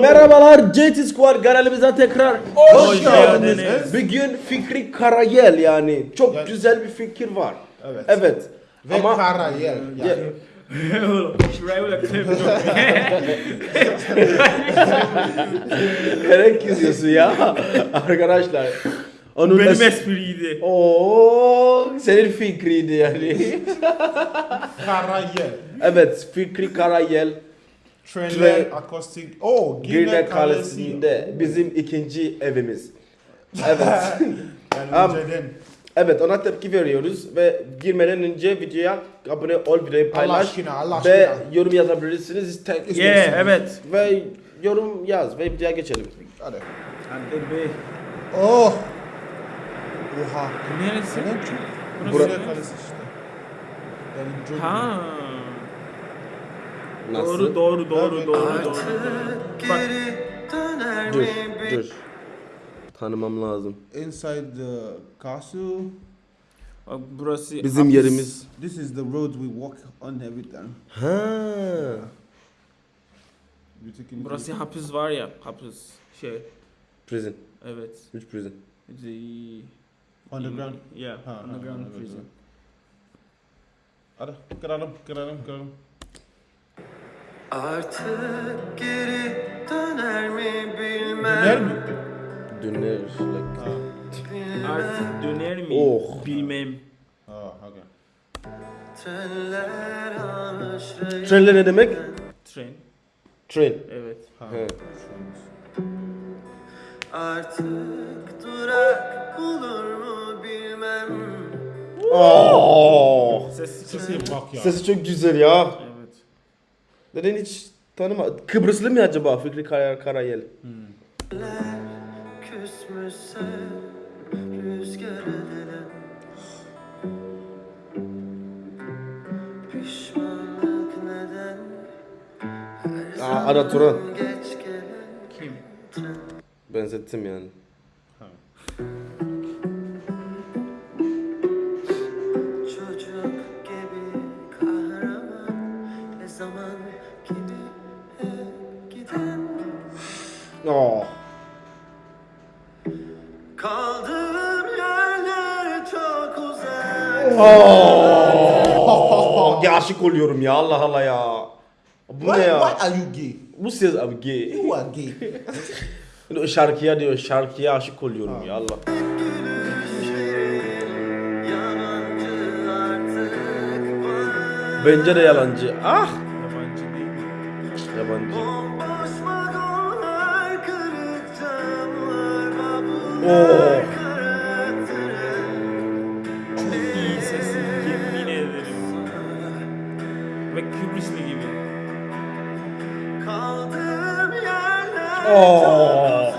Merhabalar JT Squad kanalımıza tekrar Hoş geldiniz. Bugün Fikri Karayel yani çok Yani- güzel bir fikir var. Evet. Evet. Ve Ama kara yer. Yani. Ya- Şuraya yok. Gerek yazıyorsun ya arkadaşlar. Onun Benim es- espriydi. Oo, senin fikriydi yani. Kara yer. evet Fikri Karayel Trenler, Tren- akustik. Oo, Girne Girne Kalesi'nde bizim ikinci evimiz. Evet. Yani önceden. Evet ona tepki veriyoruz ve girmeden önce videoya abone ol, videoyu Allah paylaş aşkına, Allah ve aşkına. yorum yazabilirsiniz. Tek- Yeah, evet. Ve yorum yaz ve videoya geçelim. Hadi. Hadi be. Oh. Oha. Neresi? Çok? Burası? Kalesi işte. Yani çok. Ha. Nasıl? Doğru doğru doğru doğru doğru. Bak Dur, dur. Tanımam lazım. Inside the castle. bak burası Bizim yerimiz. This is the road we walk on every time. Ha. You taking Burası hapis var ya hapis şey. Prison. Evet. Which prison? The Underground. Yeah, Ha, ha, underground evet, prison. Hadi kıralım, kıralım, kıralım. Artık geri döner mi bilmem. Döner mi? Döner. Like. Ha. Artık döner mi? Oh. Bilmem. Ha, okay. Trenler ne demek? Tren. Train. Evet. Ha. He. Artık durak bulur mu bilmem. Oh. Ses Sesi bak ya. Sesi çok güzel ya. Neden hiç tanıma? Kıbrıslı mı acaba Fikri Kar Karayel? Her Aa, Ada Turan. Kim? Benzettim yani. Oh. Ya aşık oluyorum ya Allah Allah ya. Bu Why, ne ya? why are you gay? Bu ses abi gay. You are gay. Şarkıya diyor şarkıya aşık oluyorum ya Allah. Bence de yalancı. Ah. Yabancı değil mi? Yabancı. Bomboş Ve Kıbrıslı gibi. Kaldığım yerler Oo.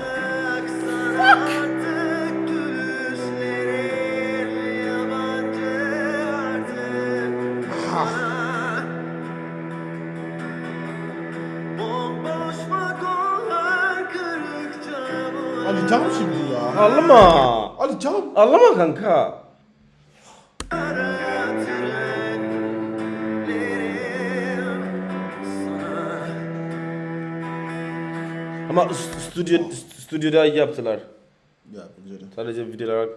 vagonlar kırık camlar Alacağım şimdi ya. Ağlama. Alacağım. Ağlama kanka. Ama st- stüdyo st- stüdyoda yaptılar. Ya bence de. Sadece video olarak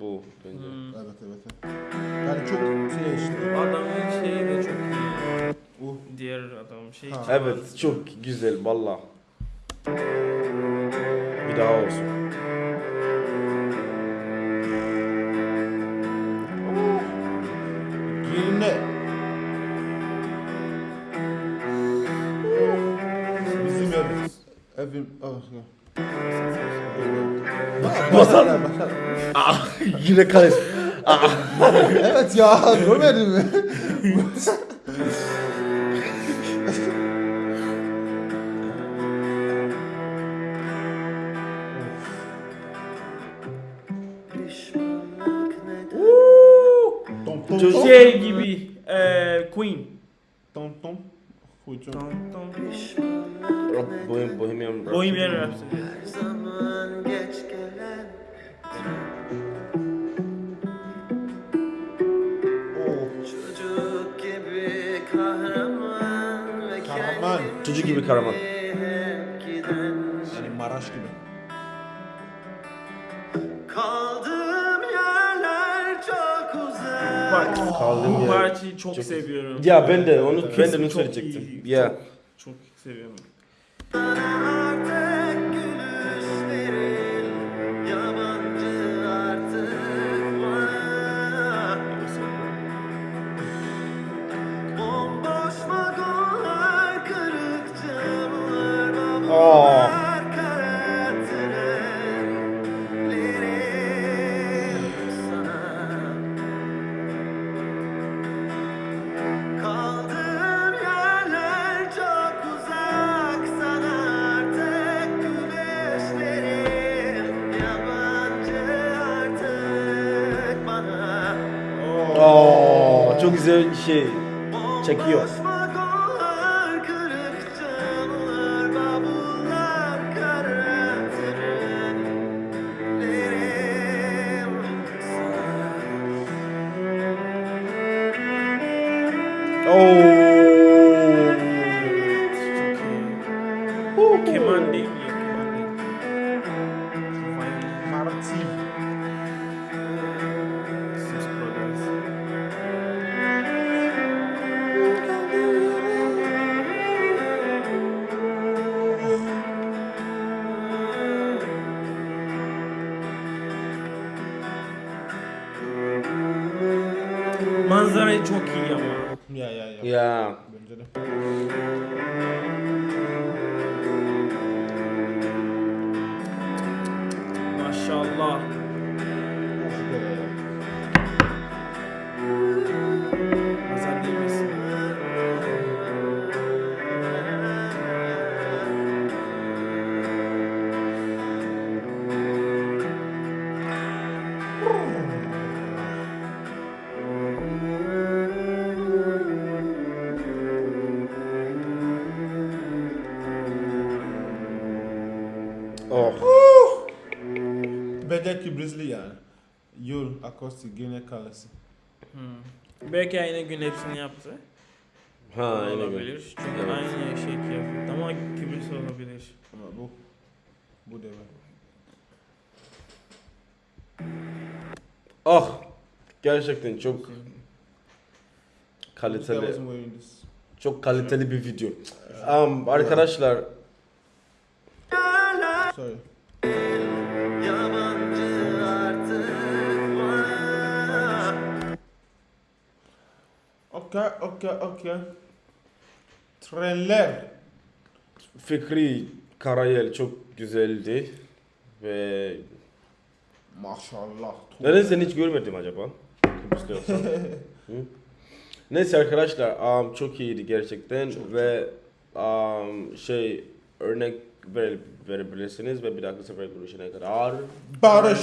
bu bence. Evet evet. evet. Yani çok şey işte. Adamın şeyi de çok iyi. O. Diğer adam şey. Ha. Evet çok güzel valla. Bir daha olsun. film. Oh, Ah, yine kalesi. evet ya mi? Gibi e, Queen. Tom tom. Tom. Pişmanlık Bohem, Bohemian Rhapsody. Bohemian Rhapsody. Her zaman geç gelen Oh. Çocuk gibi kahraman ve Kahraman. Çocuk gibi kahraman. giden Maraş gibi. Uzak Bak Kaldığım bu yer. parçayı çok, seviyorum. Ya ben de onu ben de onu söyleyecektim. Ya. Çok, çok seviyorum. Oo. Keman değil. Yok keman değil. Manzarayı çok iyi ama. Ya ya ya. Ya. Bence de. Maşallah. Oh. Bence Kibrizli yani. Yol, akustik, gene kalesi. Hmm. Belki aynı gün hepsini yaptı. Ha aynı gün. olabilir. Çünkü Evet. aynı şey yaptı. Ama kibris olabilir. Ama bu. Bu da var. Ah. Gerçekten çok kaliteli. Çok kaliteli bir video. Um, arkadaşlar Bana Okay, okay, okay. Trenler. Fikri Karayel çok güzeldi ve Maşallah. neden seni hiç görmedim acaba? Kıbrıs'ta yoksan. Hı? Neyse arkadaşlar um, çok iyiydi gerçekten ve um, şey örnek verebilirsiniz ve bir dahaki sefer görüşene kadar Barış.